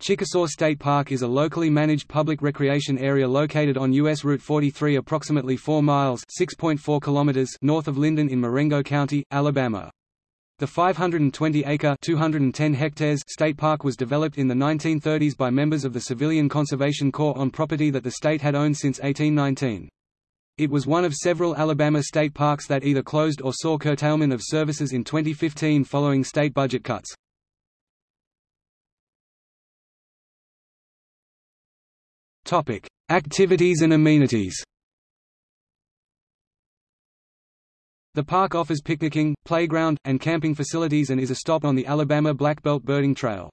Chickasaw State Park is a locally managed public recreation area located on U.S. Route 43 approximately 4 miles kilometers north of Linden in Marengo County, Alabama. The 520-acre (210 hectares) state park was developed in the 1930s by members of the Civilian Conservation Corps on property that the state had owned since 1819. It was one of several Alabama state parks that either closed or saw curtailment of services in 2015 following state budget cuts. Topic: Activities and amenities. The park offers picnicking, playground, and camping facilities and is a stop on the Alabama Black Belt Birding Trail.